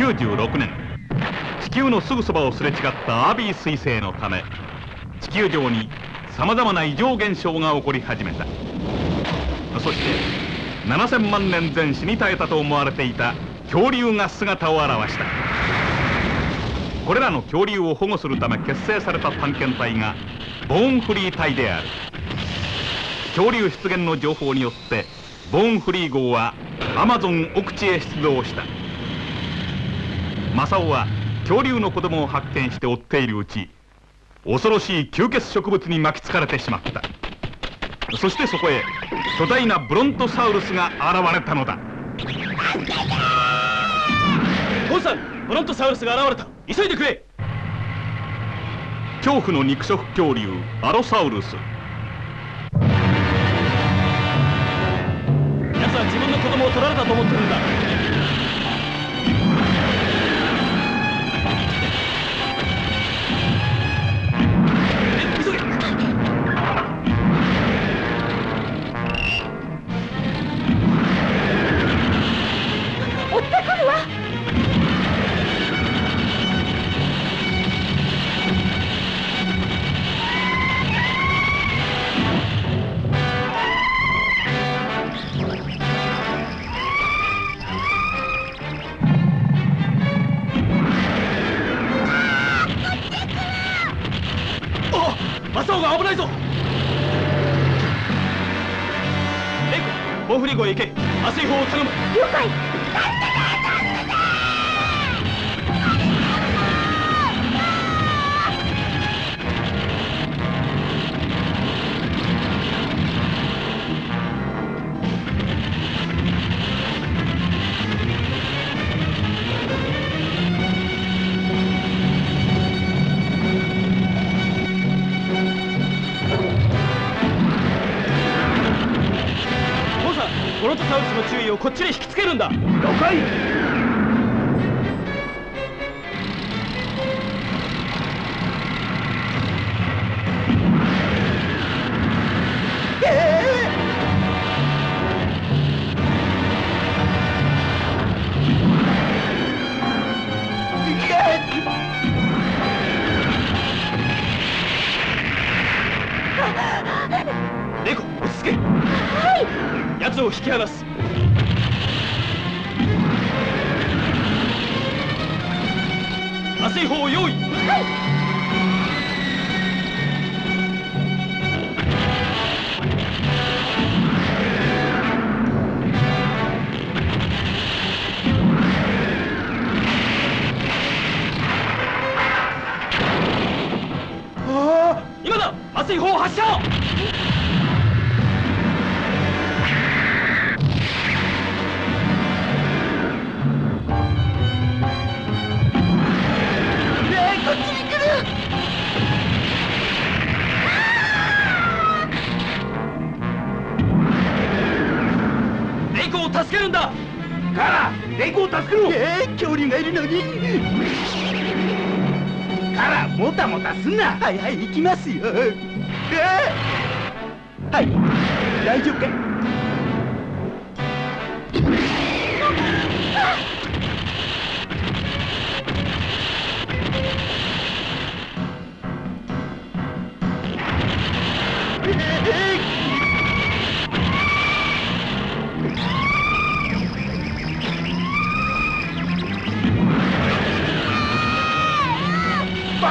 1996年地球のすぐそばをすれ違ったアービー彗星のため地球上にさまざまな異常現象が起こり始めた。そして7000万年前死に絶えたと思われていた恐竜が姿を現した。これらの恐竜を保護するため結成された探検隊がボーンフリー隊である。恐竜出現の情報によってボーンフリー号はアマゾン奥地へ出動した。正雄は恐竜の子供を発見して追っているうち恐ろしい吸血植物に巻きつかれてしまった。そしてそこへ巨大なブロントサウルスが現れたのだ。ボンさんブロントサウルスが現れた。急いでくれ。恐怖の肉食恐竜アロサウルス。奴は自分の子供を取られたと思ってるんだ了解ボンさんブロントサウスの注意をこっちに引きつけるんだ。了解。はい奴を引き離す。麻酔砲を用意。たもたすんな。はいはい行きますよ。えー、はい大丈夫か？い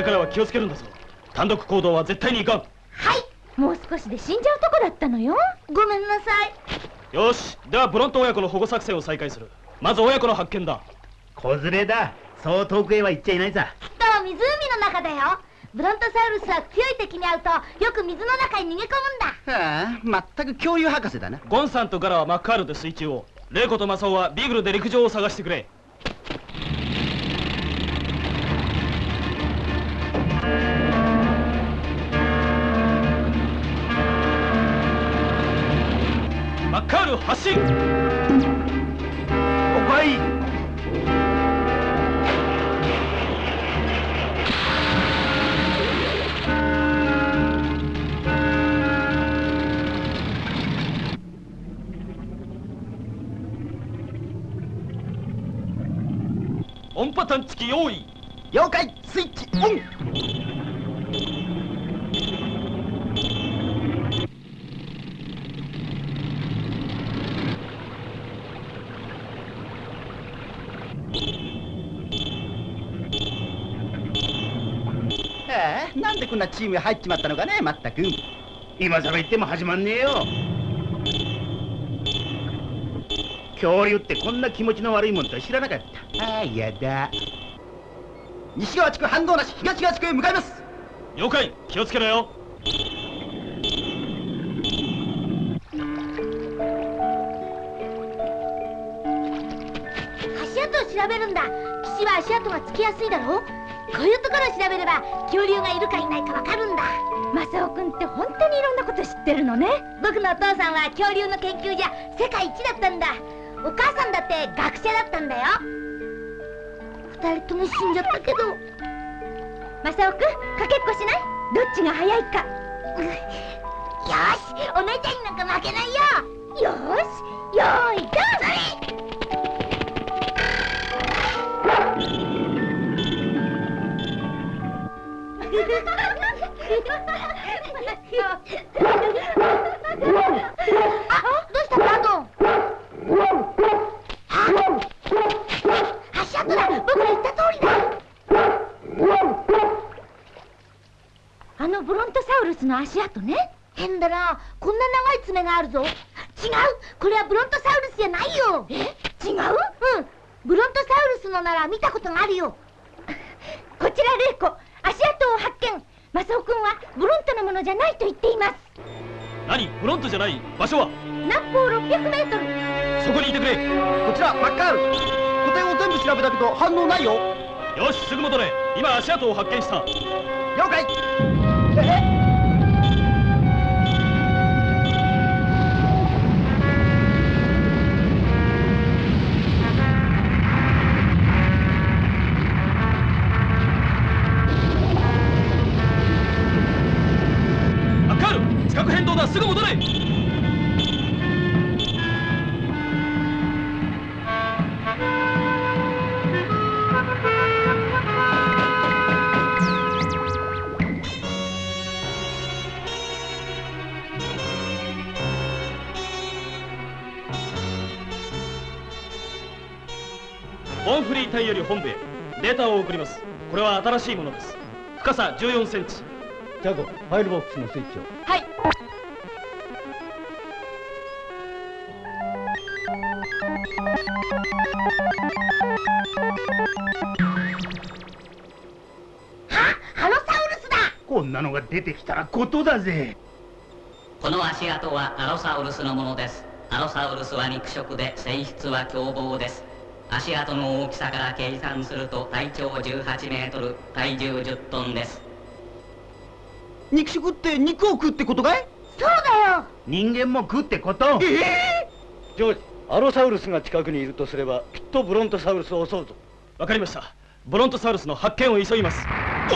れからは気をつけるんだぞ。単独行動は絶対にいかん。はい。もう少しで死んじゃうとこだったのよ。ごめんなさい。よし。ではブロント親子の保護作戦を再開する。まず親子の発見だ。子連れだ。そう遠くへは行っちゃいないさ。きっと湖の中だよ。ブロントサウルスは強い敵に会うとよく水の中に逃げ込むんだ。ああ、まったく恐竜博士だな。ゴンさんとガラはマッカールで水中をレイコとマサオはビーグルで陸上を探してくれマッカール発進おかい音波探知機用意。了解。スイッチオンああ、なんでこんなチームが入っちまったのかね、まったく。今さら言っても始まんねえよ。恐竜ってこんな気持ちの悪いもんとは知らなかった。ああやだ。西側地区反応なし、東側地区へ向かいます。了解気をつけろよ。足跡を調べるんだ。岸は足跡がつきやすいだろこういうところを調べれば恐竜がいるかいないかわかるんだ。マサオくんって本当にいろんなこと知ってるのね。僕のお父さんは恐竜の研究じゃ世界一だったんだ。お母さんだって学者だったんだよ。二人とも死んじゃったけど。マサオくんかけっこしない？どっちが早いか。よしお姉ちゃんになんか負けないよ。よしよーいどんど反応ないよ。よしすぐ戻れ。今足跡を発見した。了解。えマッカール地殻変動だ。すぐ戻れボンフリー隊より本部へ。データを送ります。これは新しいものです。深さ14センチ。ジャゴ、ファイルボックスのスイッチを。はい。あハロサウルスだ。こんなのが出てきたらことだぜ。この足跡はアロサウルスのものです。アロサウルスは肉食で性質は凶暴です足跡の大きさから計算すると体長18メートル体重10トンです。肉食って肉を食うってことかい？そうだよ。人間も食うってこと？ええ。ジョージアロサウルスが近くにいるとすればきっとブロントサウルスを襲うぞ。わかりました。ブロントサウルスの発見を急ぎます。死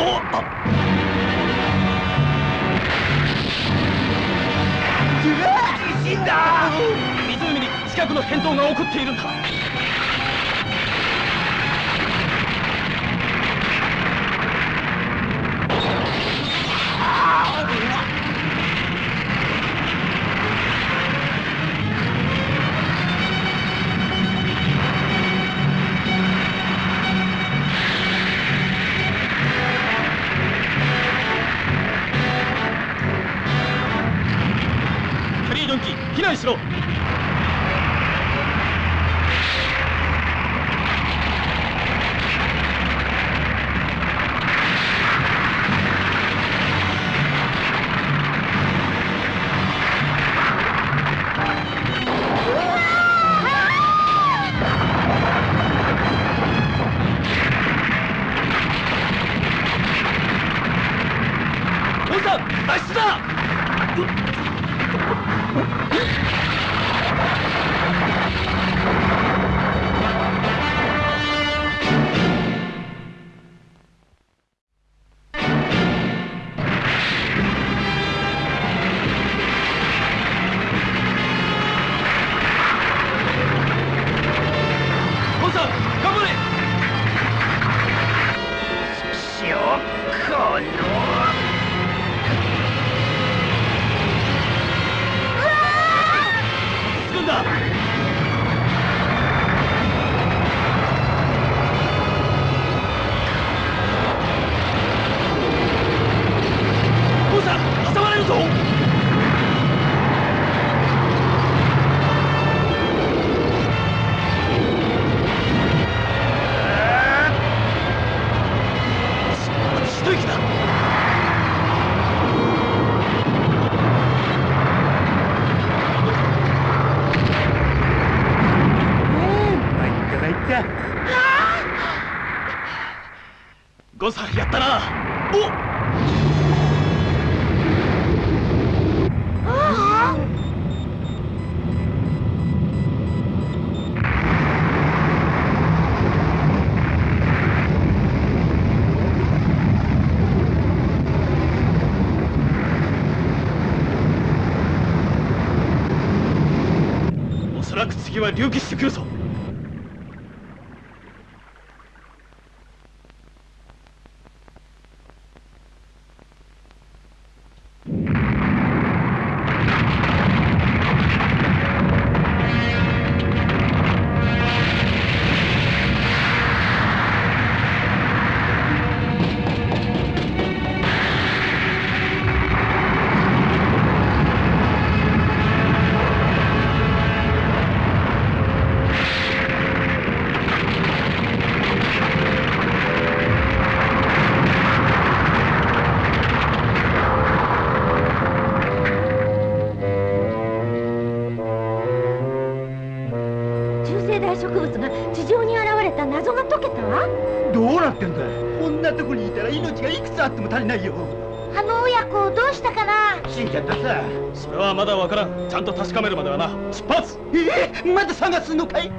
んだ！湖に近くの変動が起こっているんだ参ったゴンさんやったなおおそらく次は隆起してくるぞまだ探すのかい？水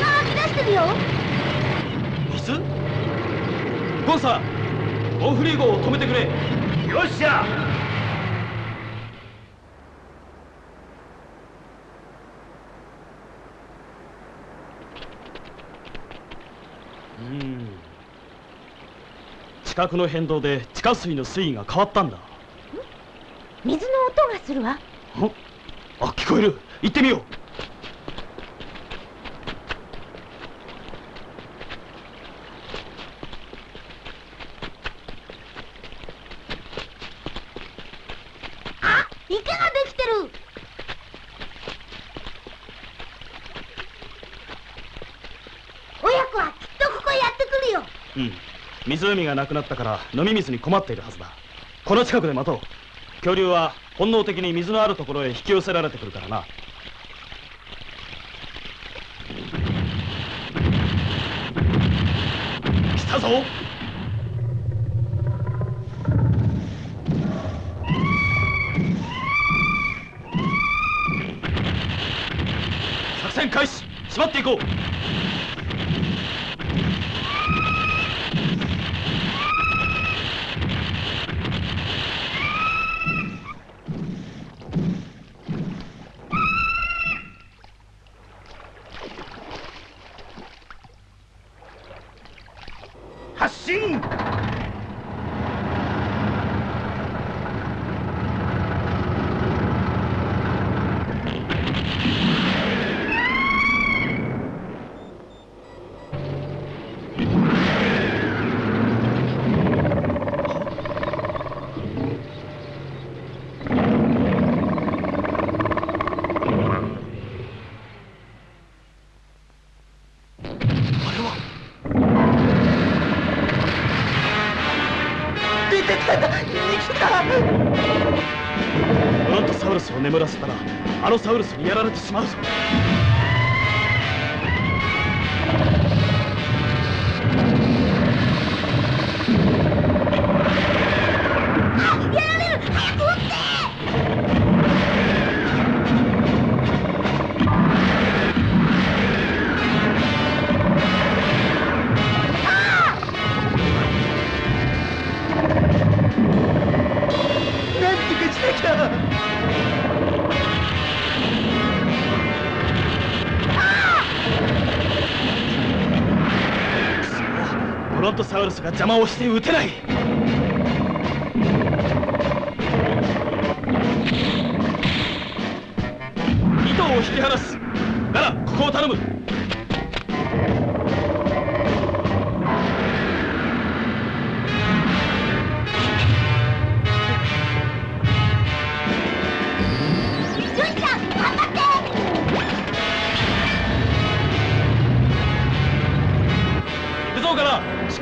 が湧き出してるよ。水ゴンさんボンフリー号を止めてくれ。よっしゃうん近くの変動で地下水の水位が変わったんだ。水の音がするわ。んあ聞こえる。行ってみようあ池ができてる親子はきっとここへやってくるようん湖がなくなったから飲み水に困っているはずだ。この近くで待とう。恐竜は本能的に水のあるところへ引き寄せられてくるからな。来たぞ。ったたントサウルスを眠らせたらあのサウルスにやられてしまうぞ。ロントサウルスが邪魔をして撃てない。糸を引き離す。ならここを頼む。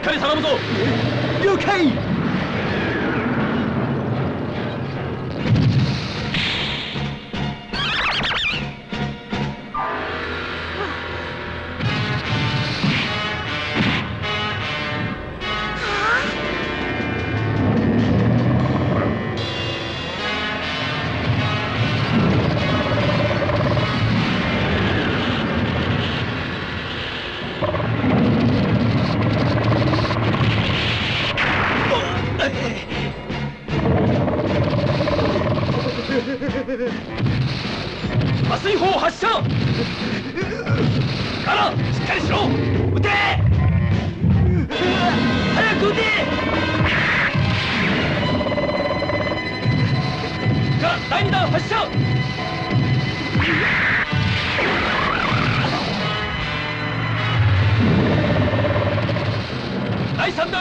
っかり頼むぞ。了解。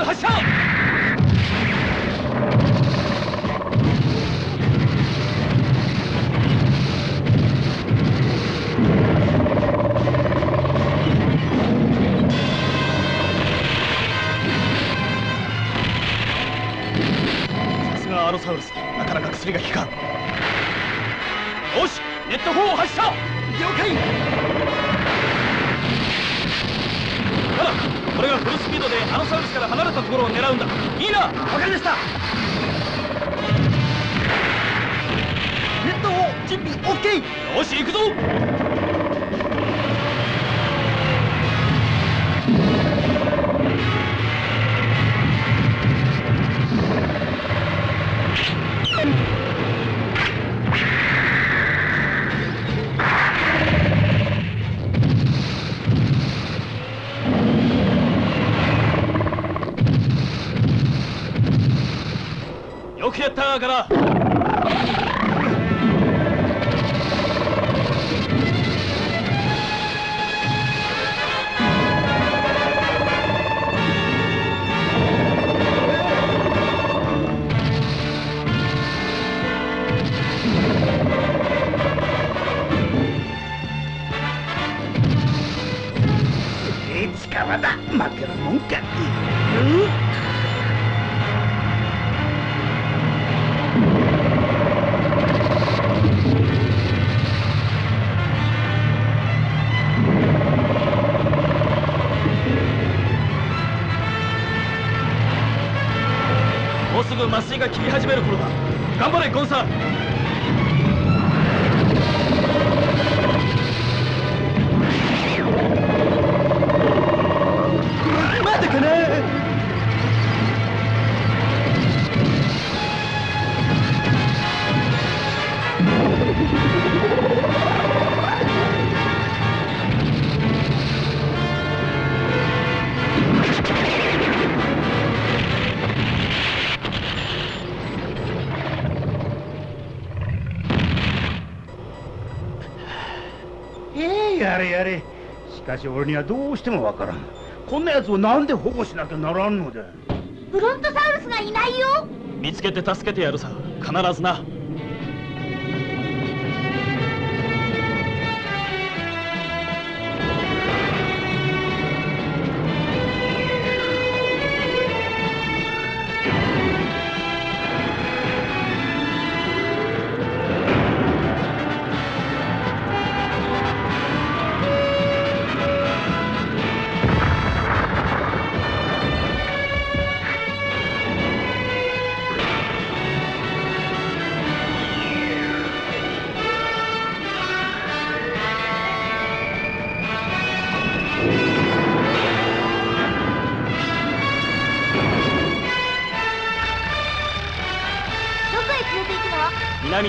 他笑。から。いつかはだ負けるもんか。もうが効き始める頃だ。頑張れゴンさんやれ。しかし俺にはどうしてもわからん。こんなやつをなんで保護しなきゃならんのだブロントサウルスがいないよ。見つけて助けてやるさ。必ずな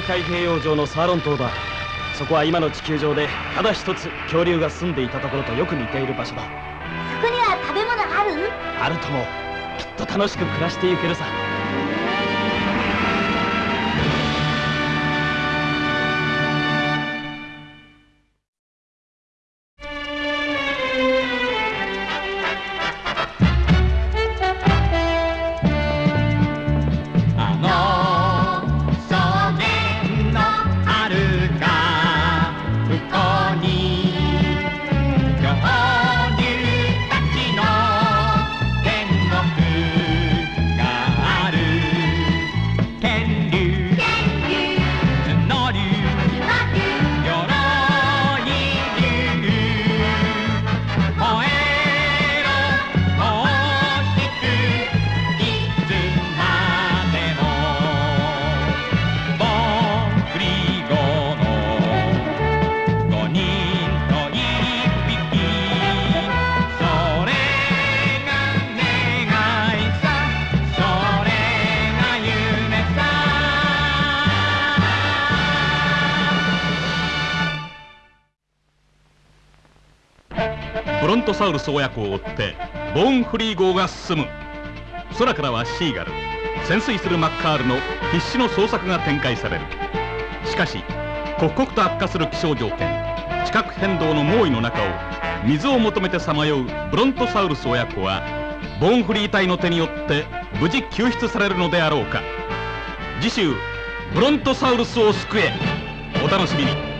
南太平洋上のサーロン島だ。そこは今の地球上でただ一つ恐竜が住んでいたところとよく似ている場所だ。そこには食べ物ある？あるともきっと楽しく暮らしていけるさトサウルス親子を追ってボーンフリー号が進む。空からはシーガル。潜水するマッカールの必死の捜索が展開される。しかし刻々と悪化する気象条件。地殻変動の猛威の中を水を求めてさまようブロントサウルス親子はボーンフリー隊の手によって無事救出されるのであろうか。次週ブロントサウルスを救え。お楽しみに。